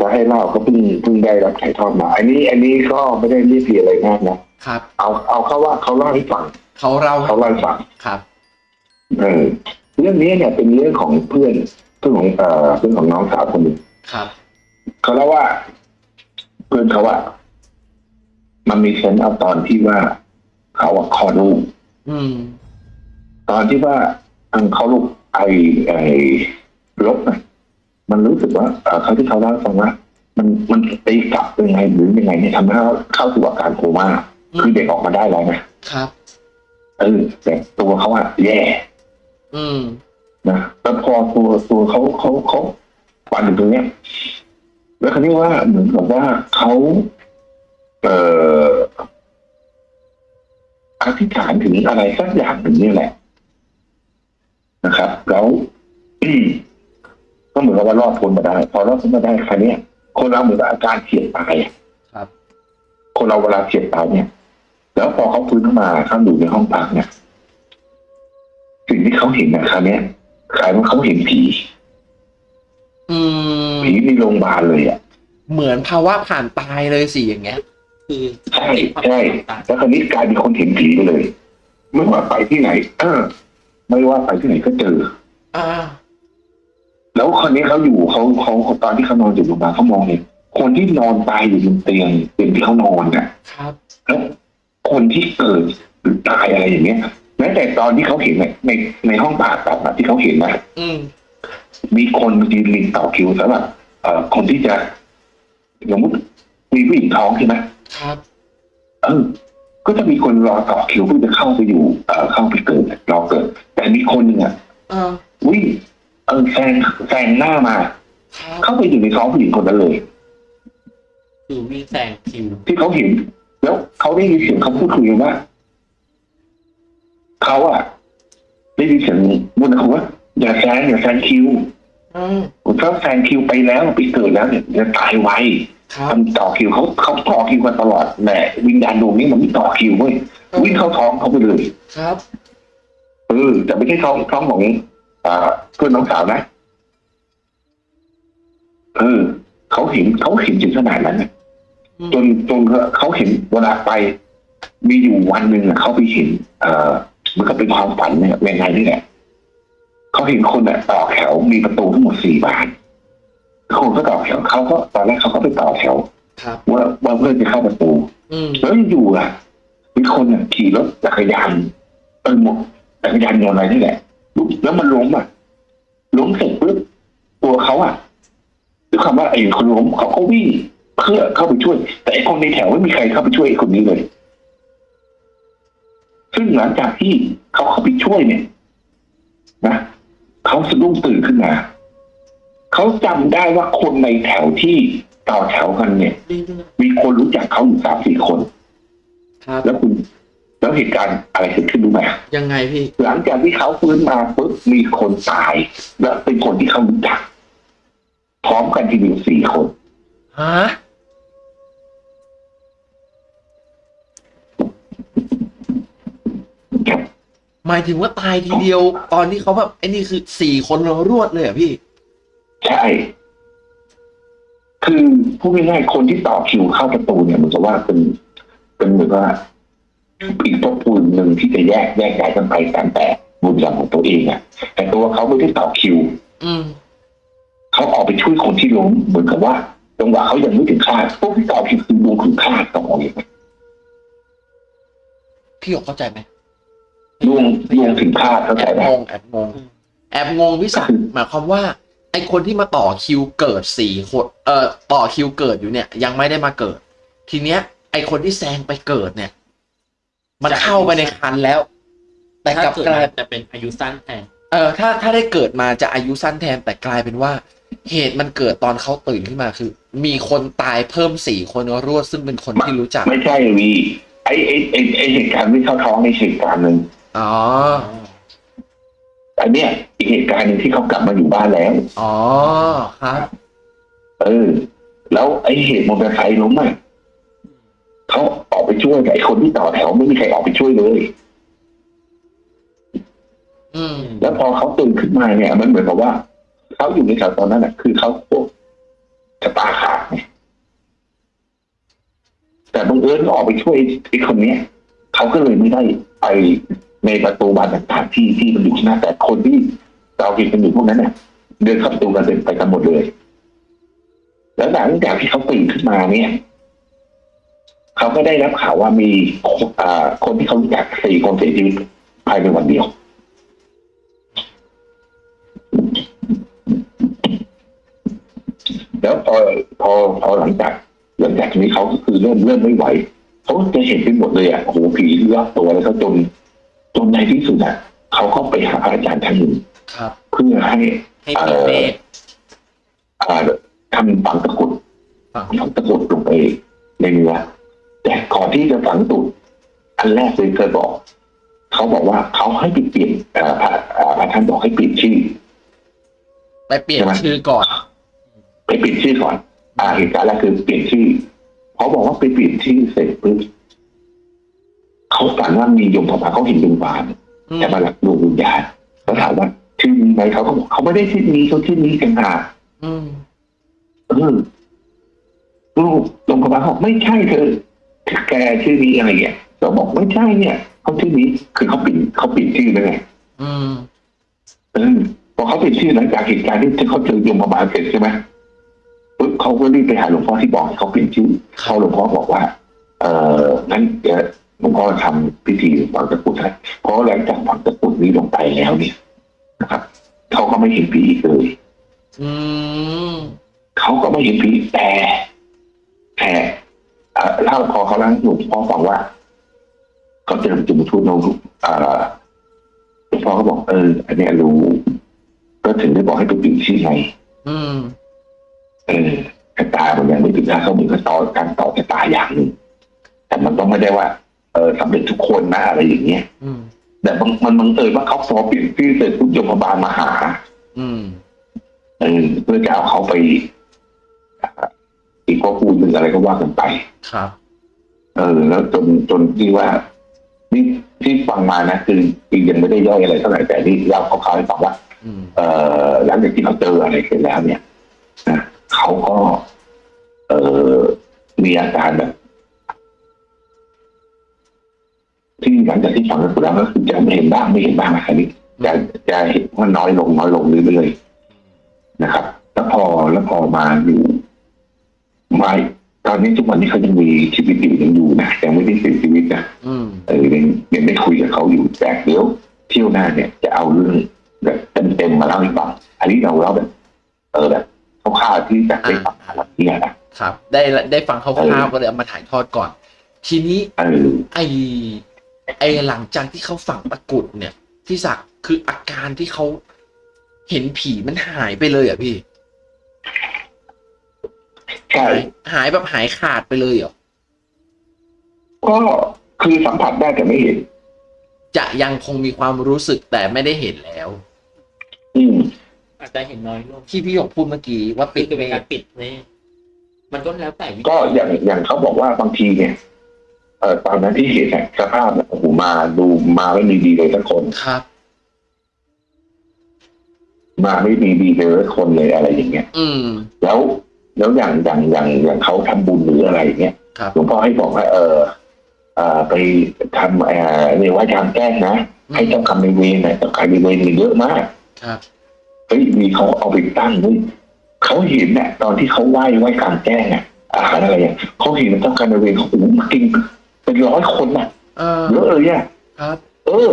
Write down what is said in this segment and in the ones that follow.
จะให้เล่าก็เพิ่งเพิ่งได้รับถ่ายทอดมา อันนี้อันนี้ก็ไม่ได้เรียบเรียงอะไรมากนะครับ เอาเอาเข้าว่าเขาเล่าให้ฟังเขาเราเขาเล่าให้ฟังครับเออเรื่องนี้เนี่ยเป็นเรื่องของเพื่อนเพื่อนของเอ่อเพื่อนของน้องสาวคนหนึ่งครับเขาเล่าว่า เพื่อนเขาว่ามันมีเซนส์เอาตอนที่ว่าเขาอะคลอดลูกอืมตอนที่ว่าทางเขาลูกไอไอลบน่ะ มันรู้สึกว่าเอ่อเขาที่เขาเล่าให้ฟังว่า มันมันตีกลับยังไงหรือยังไงเนี่ยทำให้เขาเข้าสู่อาการโคม่าอืมคือเด็กออกมาได้แล้วนะครับเออแต่ตัวเขาอะแย่ อืมนะแล้วพอตัวตัวเขาเขาเขาฝันถึงตรงเนี้ยแล้วคราวนี้ว่าเหมือนกับว่าเขาเอ่ออธิษฐานถึงอะไรสักอย่างหนึ่งนี่แหละ นะครับ แล้ว ก็เหมือนกับว่ารอดพ้นมาได้ พอรอดพ้นมาได้คราวเนี้ยคนเราเหมือนกับอาการเฉียดตายอะครับ คนเราเวลาเฉียดตายเนี่ย แล้วพอเขาฟื้นขึ้นมาเขาอยู่ในห้องพักเนี่ยสิ่งที่เขาเห็นนะคราวเนี้ยกลายเป็นเขาเห็นผีอืมผีในโรงพยาบาลเลยอะเหมือนภาวะผ่านตายเลยสิอย่างเงี้ย คือใช่ใช่แล้วคราวนี้กลายเป็นคนเห็นผีไปเลย ไม่ว่าไปที่ไหน เออ ไม่ว่าไปที่ไหนก็เจอ อ่า แล้วคนนี้เขาอยู่เขาเขาเขาตอนที่เขานอนอยู่โรงพยาบาลเขามองเห็นคนที่นอนตายอยู่บนเตียงเตียงที่เขานอนน่ะครับแล้วคนที่เกิดหรือตายอะไรอย่างเงี้ยแม้แต่ตอนที่เขาเห็นเนี่ยในในห้องผ่าตัดอะที่เขาเห็นนะอืมมีคนยืนริงต่อคิวสำหรับเอ่อคนที่จะสมมติมีผู้หญิงท้องใช่ไหมครับเออก็จะมีคนรอต่อคิวเพื่อจะเข้าไปอยู่เอ่อเข้าไปเกิดรอเกิด แต่มีคนหนึ่งอะเออวิ่ง เออแซงแซงหน้ามาครับเข้าไปอยู่ในท้องผู้หญิงคนนั้นเลยคือวิ่งแซงคิวที่เขาเห็น แล้วเขาได้ยินเสียงเขาพูดคุยกันว่าเขาอะได้ยินเสียงบนเขาว่าอย่าแซงอย่าแซงคิวอืมผมชอบแซงคิวไปแล้วไปเกิดแล้วเนี่ยจะตายไวครับทำต่อคิวเขาเขาต่อคิวกันตลอดแต่วิญญาณดวงนี้มันไม่ต่อคิวเว้ยวิ่งเข้าท้องเขาไปเลยครับเออแต่ไม่ใช่ท้องท้องของ อ่าเพื่อนน้องสาวนะเออเขาเห็นเขาเห็นถึงขนาดนั้นน่ะอืมจนจนเขาเห็นเวลาไป มีอยู่วันหนึ่งอะเขาไปเห็น เอ่อมันก็เป็นความฝันเนี่ยยังไงนี่แหละเขาเห็นคนอะต่อแถวมีประตูทั้งหมดสี่บานคนก็ต่อแถวเขาก็ตอนแรกเขาก็ไปต่อแถวครับว่าว่าเพื่อนจะเข้าประตูอืมแล้วอยู่อะมีคนอะขี่รถจักรยานเออหมดจักรยานยนต์อะไรนี่แหละลุก แล้วมันล้มอะล้มเสร็จปุ๊บตัวเขาอะด้วยคำว่าไอ้คนล้มเขาก็วิ่งเพื่อเข้าไปช่วย แต่ไอ้คนในแถวไม่มีใครเข้าไปช่วยไอ้คนนี้เลย ซึ่งหลังจากที่เขาเข้าไปช่วยเนี่ยนะเขาสะดุ้งตื่นขึ้นมาเขาจำได้ว่าคนในแถวที่ต่อแถวกันเนี่ย มีคนรู้จักเขาอยู่สามสี่คนครับแล้วคุณ แล้วเหตุการณ์อะไรเกิดขึ้นรู้ไหมยังไงพี่ หลังจากที่เขาฟื้นมาปุ๊บมีคนตาย และเป็นคนที่เขารู้จัก พร้อมกันทีเดียวสี่คนฮะหมายถึงว่าตายทีเดียว ตอนที่เขาแบบไอ้นี่คือสี่คนเรารวดเลยเหรอะพี่ ใช่ คือพูดง่ายๆคนที่ต่อคิวเข้าประตูเนี่ยมันจะว่าเป็นเป็นเหมือนว่า อีกภพภูมิหนึ่งที่จะแยกแยกย้ายกันไปตามแต่บุญกรรมของตัวเองอะแต่ตัวเขาไม่ได้ต่อคิว อืมเขาออกไปช่วยคนที่ล้มเหมือนกับว่าจังหวะเขายังไม่ถึงคาดพวกที่ต่อคิวคือดวงถึงคาดต้องมองอย่างนี้พี่หยกเข้าใจไหมดวงดวงถึงคาดเข้าใจแอบไหมงงแอบงงแอบงงพี่ศักดิ์หมายความว่าไอคนที่มาต่อคิวเกิดสี่คนเอ่อต่อคิวเกิดอยู่เนี่ย ยังไม่ได้มาเกิด ทีเนี้ย ไอคนที่แซงไปเกิดเนี่ย มันเข้าไปในคันแล้ว แต่กถ้าลับเกิดกลายจะเป็นอายุสั้นแทนเออถ้าถ้าได้เกิดมาจะอายุสั้นแทนแต่กลายเป็นว่า เหตุมันเกิดตอนเขาตื่นขึ้นมาคือ มีคนตายเพิ่มสี่คนรวดซึ่งเป็นคนที่รู้จัก ไม่ใช่วีไอไอไอไอเหตุการณ์ไม่เข้าท้องในเหตุการณ์หนึ่งอ๋ออันเนี้ยอีกเหตุการณ์หนึ่งที่เขากลับมาอยู่บ้านแล้ว อ๋อครับเออแล้วไอเหตุมอเตอร์ไซค์ล้มอะ เขาออกไปช่วยแต่ไอคนที่ต่อแถวไม่มีใครออกไปช่วยเลยอืมแล้วพอเขาตื่นขึ้นมาเนี่ย มันเหมือนกับว่าเขาอยู่ในแถวตอนนั้นอะ คือเขาชะตาขาดไงแต่บังเอิญก็ออกไปช่วยไอ้คนเนี้ยเขาก็เลยไม่ได้ไปในประตูบานต่างๆที่ที่มันอยู่ข้างหน้าแต่คนที่เราเห็นกันอยู่พวกนั้นเนี่ยเดินเข้าประตูกันเป็นไปกันหมดเลย แล้วหลังจากที่เขาตื่นขึ้นมาเนี่ย เขาก็ได้รับข่าวว่ามีคนอ่าคนที่เขารู้จักสี่คนเสียชีวิตภายในวันเดียว แล้วพอพอพอหลังจากหลังจากนี้เขาก็คือเริ่มเริ่มไม่ไหวเขาก็จะเห็นไปหมดเลยอะโอ้โหผีรอบตัวแล้วก็จนจนในที่สุดอะเขาก็ไปหาพระอาจารย์ท่านหนึ่งครับเพื่อให้ให้ปีเมฆอ่าทำฝังตะกรุดฝังฝังตะกรุดลงไปในเนื้อ แต่ก่อนที่จะฝังตุดอันแรกเลยเคยบอก เขาบอกว่าเขาให้ไปเปลี่ยนเอ่อพระอ่าพระท่านบอกให้เปลี่ยนชื่อ ไปเปลี่ยนชื่อก่อน ไปเปลี่ยนชื่อก่อน อ่าเหตุการณ์แรกคือเปลี่ยนชื่อเขาบอกว่าไปเปลี่ยนชื่อเสร็จปุ๊บเขาฝันว่ามียมพบาลเขาเห็นดวงบานอืมแต่มาหลักดวงวิญญาณเขาถามว่าชื่อนี้ไหมเขาก็บอกเขาไม่ได้ชื่อนี้เขาชื่อนี้กันหากอืมเออลูกยมพบาลเขาบอกไม่ใช่เธอ แกชื่อนี้อะไรเงี้ยเราบอกไม่ใช่เนี่ยเขาชื่อนี้คือเขาเปลี่ยนเขาเปลี่ยนชื่อแล้วไงอืมเออพอเขาเปลี่ยนชื่อหลังจากเหตุการณ์ที่เขาเจอยมพบาลเสร็จใช่ไหมปุ๊บเขาก็รีบไปหาหลวงพ่อที่บอกให้เขาเปลี่ยนชื่อเขาหลวงพ่อบอกว่า เออนั้นเดี๋ยวหลวงพ่อทำพิธีฝังตะกรุดให้เพราะหลังจากฝังตะกรุดนี้ลงไปแล้วเนี่ยนะครับเขาก็ไม่เห็นผีอีกเลยอืมเขาก็ไม่เห็นผีแต่แต่ เอ่อเล่าพอเขาเล่าให้หลวงพ่อฟังว่าเขาเจอจุมทูตโนรุเอ่อหลวงพ่อก็บอกเออ อันเนี้ยรู้ ก็ถึงได้บอกให้ไปเปลี่ยนชื่อไงอืมเออชะตามันยังไม่ถึงนะเขาเหมือนกับต่อการต่อชะตาอย่างหนึ่งแต่มันต้องไม่ได้ว่า เออสำเร็จทุกคนนะอะไรอย่างเงี้ยอืมแต่บางมันบังเอิญว่าเขาพอเปลี่ยนชื่อเสร็จทุกยมบาลมาหา อืมเออเพื่อจะเอาเขาไปอ่าอีก ข้อพูดหนึ่งอะไรก็ว่ากันไป ครับ เออ แล้วจนจนที่ว่านี่ที่ฟังมานะคือคือยังไม่ได้ย่อยอะไรเท่าไหร่แต่นี่เราเขาเขาวๆให้ฟังว่าอืมเอ่อหลังจากที่เขาเจออะไรเสร็จแล้วเนี่ยนะเขาก็ เอ่อมีอาการแบบที่หลังจากที่ฝังตะกรุดแล้วก็คือจะไม่เห็นบ้างไม่เห็นบ้างนะครับนี่จะจะเห็นว่าน้อยลงน้อยลงเรื่อยๆนะครับ แล้วพอแล้วพอมาอยู่มาต อนนี้ทุกวันนี้เขายังมีชีวิตอยู่ยังอยู่นะยังไม่ได้เสียชีวิตนะอืมเออยังยังได้คุยกับเขาอยู่แต่เดี๋ยวเที่ยวหน้าเนี่ยจะเอาเรื่องแบบเต็มๆมาเล่าให้ฟังอันนี้เราเล่าแบบ เออแบบคร่าวๆที่จะได้ฟังวันนี้นะครับ ได้ได้ฟังคร่าวๆก็เลยเอามาถ่ายทอดก่อน ทีนี้เออไอไอหลังจากที่เขาฝังตะกรุดเนี่ย ที่สักดิ์คืออาการที่เขาเห็นผีมันหายไปเลยเหรอะพี่ ใช่หายหายแบบหายขาดไปเลยเหรอ ก็คือสัมผัสได้แต่ไม่เห็น จะยังคงมีความรู้สึกแต่ไม่ได้เห็นแล้ว อืมอาจจะเห็นน้อยลงที่พี่หยกพูดเมื่อกี้ว่าปิปิดดเป็นเมการฆปิดนี่มันก็แล้วแต่วิก็อย่างอย่างเขาบอกว่าบางทีเนี่ยเออตอนนั้นที่เห็นเนี่ยสภาพเนี่ยโอ้โหมาดูมาไม่มีดีเลยสักคนครับ มาไม่มีดีเลยสักคนเลยอะไรอย่างเงี้ย อืม แล้ว แล้วอย่างอย่างอย่างอย่างเขาทำบุญหรืออะไรอย่างเงี้ยครับหลวงพ่อให้บอกว่า เออเอ่อไปทำเอ่อเรียกว่าทางแก้งนะให้เจ้ากรรมในายเวรนะเจ้ากรรมในายเวรมีเยอะมากครับเฮ้ยมีเขาเอาไปตั้งด้วยเขาเห็นเนี่ยตอนที่เขาไหว้ไหว้กลางแจ้งอะอาหารอะไรอะเขาเห็นเจ้ากรรมนายเวรเขาโอ้โหมากินเป็นร้อยคนอะเออเยอะเลยอะครับ เออ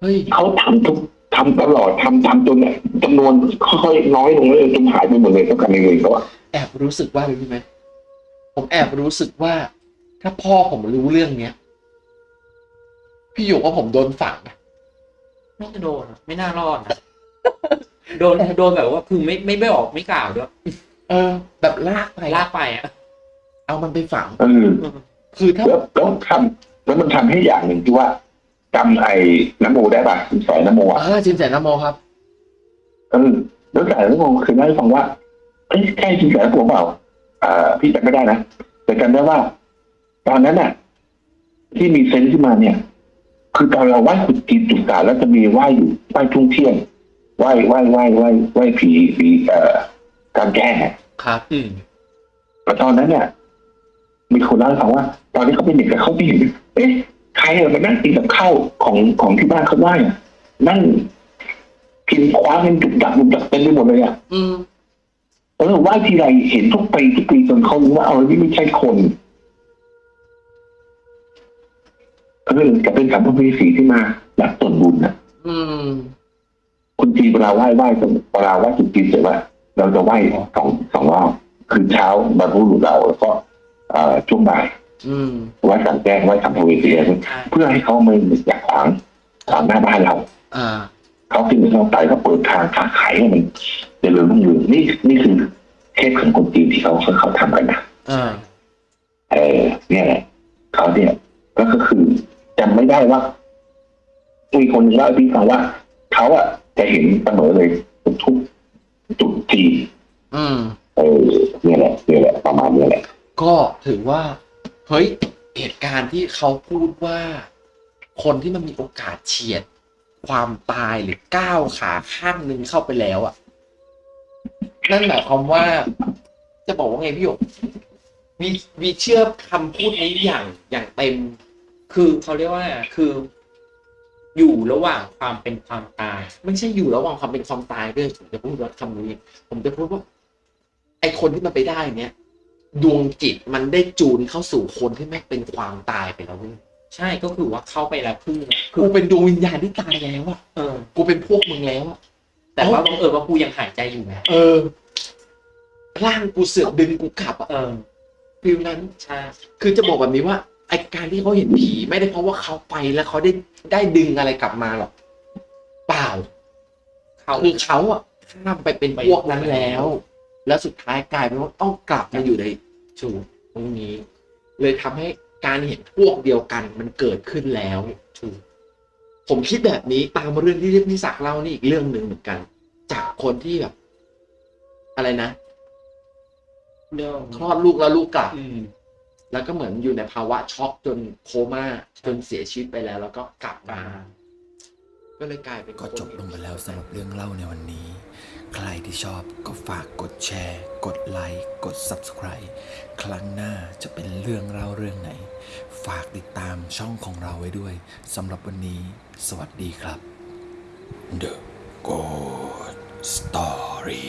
เฮ้ยเขาทำทุก ทำตลอดทำทำจนเนี่ยจำนวนค่อยๆน้อยลงเลยจนหายไปหมดเลยเจ้ากรรมนายเวรเขาอะแอบรู้สึกว่าอะไรรู้ไหมผมแอบรู้สึกว่า ถ้าพ่อผมรู้เรื่องเนี้ยพี่หยกว่าผมโดนฝังนะไม่จะโดนอะไม่น่ารอดนะโดนโดนแบบว่าคือไม่ไม่ไม่ออกไม่กล่าวด้วยเออ แบบลากไปลากไปอะเอามันไปฝังเออคือถ้าแล้วแล้วทำแล้วมันทำให้อย่างหนึ่งที่ว่า จำไอ้น้ำโมได้ป่ะสายน้ำโมอะอ่าจินแสนนโมครับเออแล้วสายน้ำโมคือเล่าให้ฟังว่าเอ้ยใช่จริงสายน้ำโมเปล่าอ่าพี่จำไม่ได้นะแต่จำได้ว่า ตอนนั้นน่ะ ที่มีเซนส์ขึ้นมาเนี่ย คือตอนเราไหว้ขุดจีนจุกตาแล้วจะมีไหว้อยู่ไหว้ทุ่งเที่ยงไหว้ไหว้ไหว้ไหว้ไหว้ผีผีเอ่อการแกล้งอะครับอืมแต่ตอนนั้นเนี่ยมีคนเล่าให้ฟังว่า ตอนที่เขาเป็นเด็กอะเขาไม่เห็นเอ๊ะ ใครอะมานั่งกินกับข้าวของของที่บ้านเขาได้อะนั่งกินคว้าเงินจุกดักจุกดักเต็มไปหมดเลยอะอืมเออไหว้ทีไรเห็นทุกปีทุกปีจนเขารู้ว่าเอานี่ไม่ใช่คนเออจะเป็นสัมภเวสีที่มารับส่วนบุญนะอืมคนจีนเวลาไหว้ไหว้ตรงเวลาไหว้จุดจีนเสร็จว่าเราจะไหว้สองสองรอบคือเช้าบรรพบุรุษเราแล้วก็เอ่อช่วงบ่าย อืมไหว้สังแจ้งไหว้สัมภเวสีอะไรใช่เพื่อให้เขาไม่อยากขวางขวางหน้าบ้านเราอ่าเขาสิ่งที่เราไต่ก็เปิดทางค้าขายให้มันเจริญรุ่งเรืองนี่นี่คือเคสของคนจีนที่เขาเขาเขาทำกันนะอ่าเออเนี่ยแหละเขาเนี่ยก็ก็คือจำไม่ได้ว่ามีคนเล่าให้พี่ฟังว่าเขาอะจะเห็นเสมอเลยทุกจุดจีนอืมเออเนี่ยแหละเนี่ยแหละประมาณเนี้ยแหละ ก็ถือว่า เฮ้ยเหตุการณ์ที่เขาพูดว่า คนที่มันมีโอกาสเฉียด ความตายหรือก้าวขาข้างหนึ่งเข้าไปแล้วอะนั่นหมายความว่า จะบอกว่าไงพี่หยกวีวีเชื่อคำพูดนี้อย่างอย่างเต็ม คือเขาเรียกว่า คือ อยู่ระหว่างความเป็นความตาย ไม่ใช่อยู่ระหว่างความเป็นความตายด้วยผมจะพูดว่าคำนี้ ผมจะพูดว่า ไอคนที่มันไปได้เนี้ย ดวงจิตมันได้จูนเข้าสู่คนที่ไม่งเป็นความตายไปแล้วเว้ยใช่ก็คือว่าเข้าไปแล้วพึ่งคืกูอเป็นดวงวิญญาณที่ตายแล้วอะเออ กูเป็นพวกมึงแล้วอะแต่ว่าบังเอิญว่ากูยังหายใจอยู่ไงเออร่างกูเสือกดึงกูกลับอะเออฟิลนั้นใช่คือจะบอกแบบนี้ว่าไอการที่เขาเห็นผีไม่ได้เพราะว่าเขาไปแล้วเขาได้ได้ดึงอะไรกลับมาหรอกเปล่าเขาคือเขาอะข้ามไปเป็นพวกนั้นแล้ว แล้วสุดท้ายกลายเป็นว่าต้องกลับมาอยู่ในจูตรงนี้ เลยทำให้การเห็นพวกเดียวกันมันเกิดขึ้นแล้วถูกผมคิดแบบนี้ตามเรื่องที่พี่ศักดิ์เล่านี่อีกเรื่องหนึ่งเหมือนกัน จากคนที่แบบ อะไรนะเรื่องคลอดลูกแล้วลูกกลับอืมแล้วก็เหมือนอยู่ในภาวะช็อกจนโคม่าจนเสียชีวิตไปแล้ว แล้วก็กลับมาก็เลยกลายเป็นก็จบลงไปแล้วสำหรับเรื่องเล่าในวันนี้ ใครที่ชอบก็ฝากกดแชร์ กดไลค์ กด Subscribe ครั้งหน้าจะเป็นเรื่องเล่าเรื่องไหน ฝากติดตามช่องของเราไว้ด้วยสำหรับวันนี้ สวัสดีครับ The Good Story